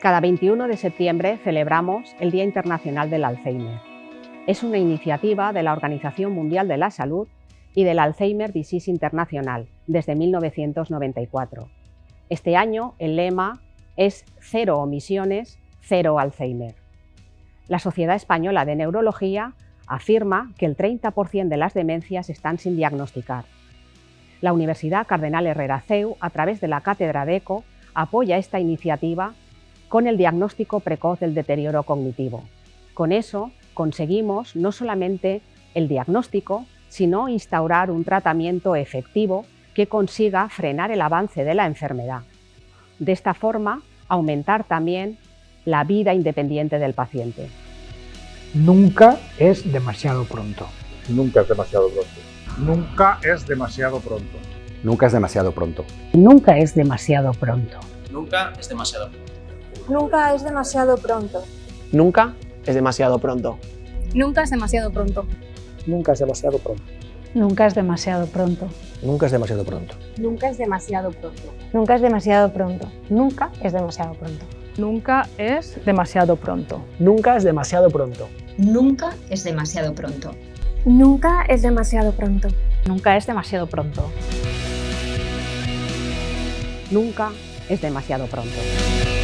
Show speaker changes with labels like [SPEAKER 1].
[SPEAKER 1] Cada 21 de septiembre celebramos el Día Internacional del Alzheimer. Es una iniciativa de la Organización Mundial de la Salud y del Alzheimer Disease Internacional desde 1994. Este año el lema es Cero omisiones, cero Alzheimer. La Sociedad Española de Neurología afirma que el 30% de las demencias están sin diagnosticar. La Universidad Cardenal Herrera CEU, a través de la Cátedra de ECO, apoya esta iniciativa con el diagnóstico precoz del deterioro cognitivo. Con eso conseguimos no solamente el diagnóstico, sino instaurar un tratamiento efectivo que consiga frenar el avance de la enfermedad. De esta forma, aumentar también la vida independiente del paciente.
[SPEAKER 2] Nunca es demasiado pronto.
[SPEAKER 3] Nunca es demasiado pronto.
[SPEAKER 4] Nunca es demasiado pronto.
[SPEAKER 5] Nunca es demasiado pronto.
[SPEAKER 6] Nunca es demasiado pronto.
[SPEAKER 7] Nunca es demasiado pronto.
[SPEAKER 8] Nunca es demasiado pronto.
[SPEAKER 9] Nunca es demasiado pronto.
[SPEAKER 10] Nunca es demasiado pronto.
[SPEAKER 2] Nunca es demasiado pronto.
[SPEAKER 6] Nunca es demasiado pronto.
[SPEAKER 5] Nunca es demasiado pronto.
[SPEAKER 8] Nunca es demasiado pronto.
[SPEAKER 10] Nunca es demasiado pronto. Nunca es demasiado pronto.
[SPEAKER 11] Nunca es demasiado pronto.
[SPEAKER 2] Nunca es demasiado pronto.
[SPEAKER 12] Nunca es demasiado pronto.
[SPEAKER 8] Nunca es demasiado pronto.
[SPEAKER 6] Nunca es demasiado pronto.
[SPEAKER 1] Nunca es demasiado pronto.